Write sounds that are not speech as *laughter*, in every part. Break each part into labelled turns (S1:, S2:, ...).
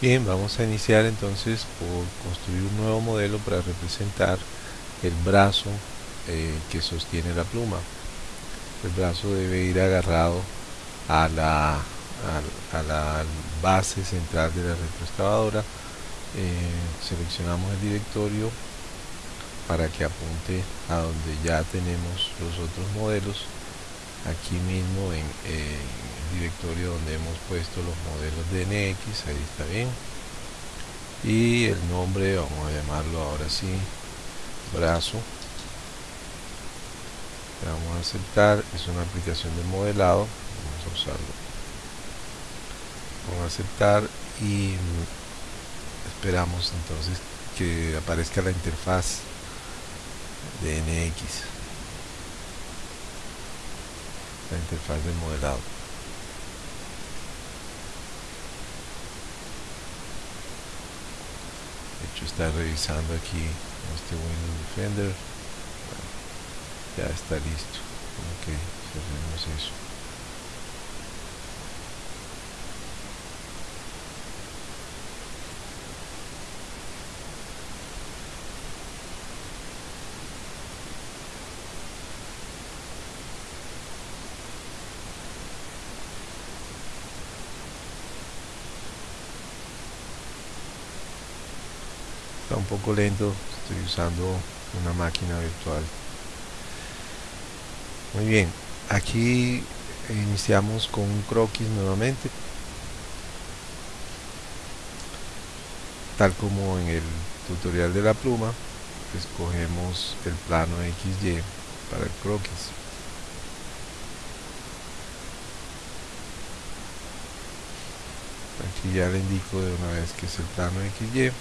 S1: Bien, vamos a iniciar entonces por construir un nuevo modelo para representar el brazo eh, que sostiene la pluma. El brazo debe ir agarrado a la, a, la base central de la retroexcavadora. Eh, seleccionamos el directorio para que apunte a donde ya tenemos los otros modelos aquí mismo en, eh, directorio donde hemos puesto los modelos de NX, ahí está bien. Y el nombre, vamos a llamarlo ahora sí, brazo. Vamos a aceptar, es una aplicación de modelado, vamos a usarlo. Vamos a aceptar y esperamos entonces que aparezca la interfaz de NX la interfaz de modelado está revisando aquí este Windows Defender. Ya está listo. Ok cerremos eso está un poco lento estoy usando una máquina virtual. Muy bien aquí iniciamos con un croquis nuevamente tal como en el tutorial de la pluma escogemos el plano XY para el croquis. Aquí ya le indico de una vez que es el plano XY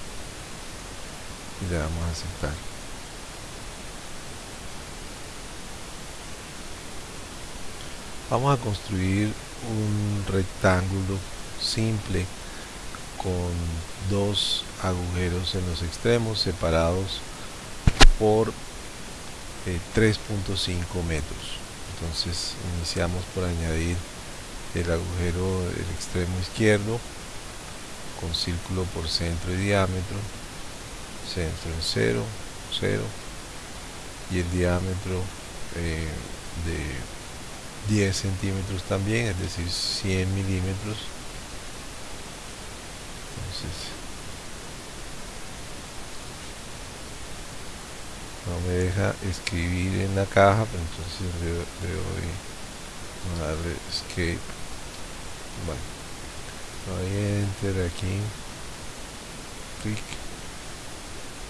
S1: y le damos a aceptar. Vamos a construir un rectángulo simple con dos agujeros en los extremos separados por 3.5 eh, metros. Entonces iniciamos por añadir el agujero del extremo izquierdo con círculo por centro y diámetro centro en 0, 0 y el diámetro eh, de 10 centímetros también, es decir 100 milímetros. Entonces no me deja escribir en la caja pero entonces le, doy a darle escape. Bueno doy enter aquí. Clic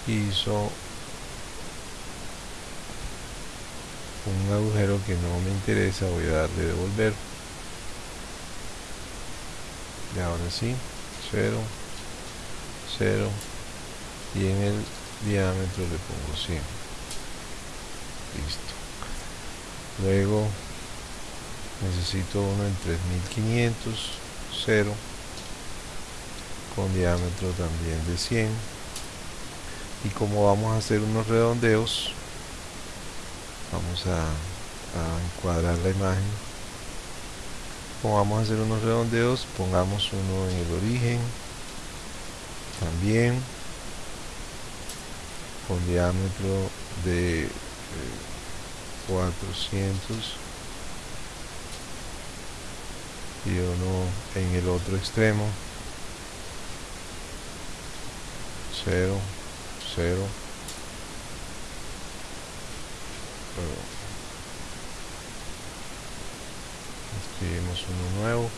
S1: hizo un agujero que no me interesa voy a darle devolver y ahora sí 0 0 y en el diámetro le pongo 100 listo. Luego necesito uno en 3500 0 con diámetro también de 100 y como vamos a hacer unos redondeos vamos a, encuadrar la imagen. Como vamos a hacer unos redondeos pongamos uno en el origen también. Con diámetro de 400 y uno en el otro extremo. 0 0 escribimos uno nuevo.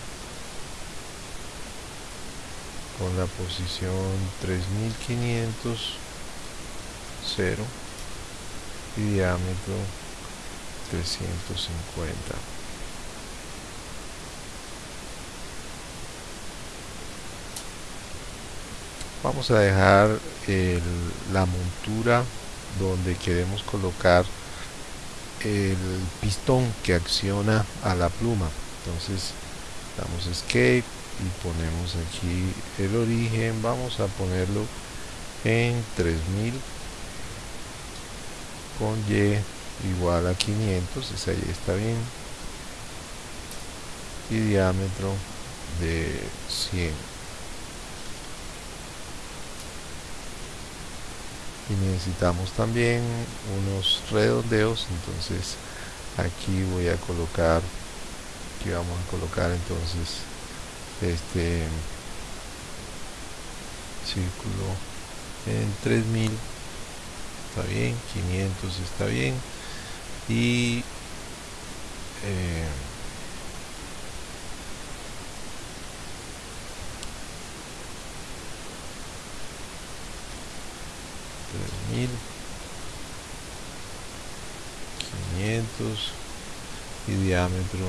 S1: Con la posición 3500 0 y diámetro 350 vamos a dejar la montura donde queremos colocar el pistón que acciona a la pluma. Entonces damos escape y ponemos aquí el origen. Vamos a ponerlo en 3000 con y igual a 500 esa ahí está bien. Y diámetro de 100 y necesitamos también unos redondeos entonces aquí voy a colocar aquí vamos a colocar entonces este círculo en 3000 está bien 500 está bien y eh, mil quinientos y diámetro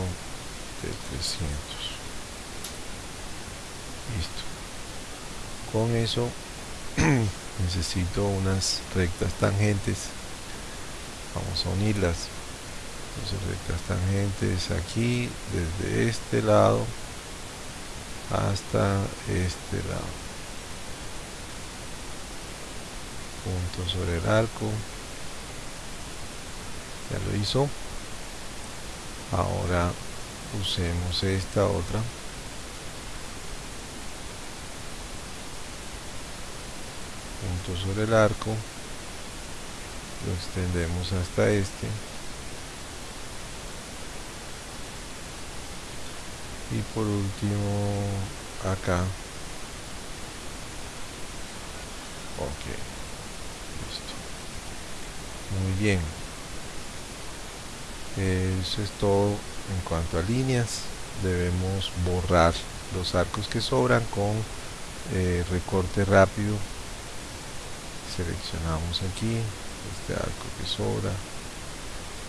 S1: de 300 listo. Con eso *clears throat* necesito unas rectas tangentes. Vamos a unirlas. Entonces rectas tangentes aquí desde este lado hasta este lado punto sobre el arco. Ya lo hizo. Ahora usemos esta otra. Punto sobre el arco. Lo extendemos hasta este. Y por último acá. Ok listo. Muy bien. Eso es todo en cuanto a líneas. Debemos borrar los arcos que sobran con eh, recorte rápido. Seleccionamos aquí este arco que sobra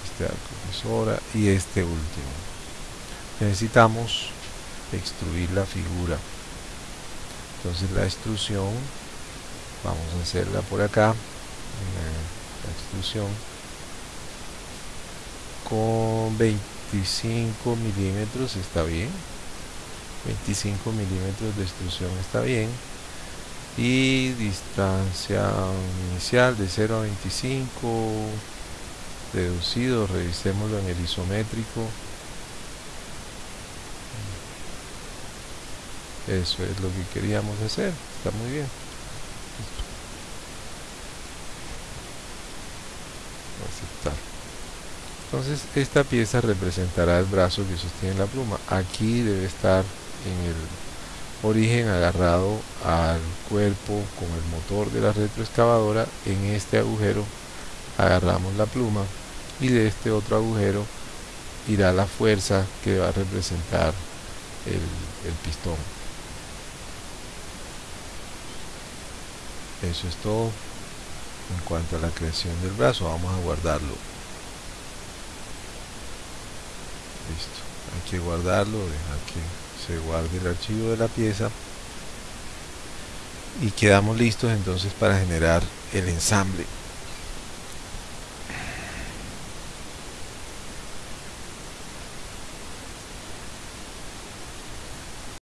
S1: este arco que sobra y este último. Necesitamos extruir la figura. Entonces la extrusión vamos a hacerla por acá la extrusión con 25 milímetros está bien. 25 milímetros de extrusión está bien. Y distancia inicial de 0 a 25 reducido, revisémoslo en el isométrico. Eso es lo que queríamos hacer, está muy bien aceptar entonces esta pieza representará el brazo que sostiene la pluma. Aquí debe estar en el origen agarrado al cuerpo con el motor de la retroexcavadora. En este agujero agarramos la pluma y de este otro agujero irá la fuerza que va a representar el, el pistón. Eso es todo en cuanto a la creación del brazo. Vamos a guardarlo listo. Hay que guardarlo dejar que se guarde el archivo de la pieza. Y quedamos listos entonces para generar el ensamble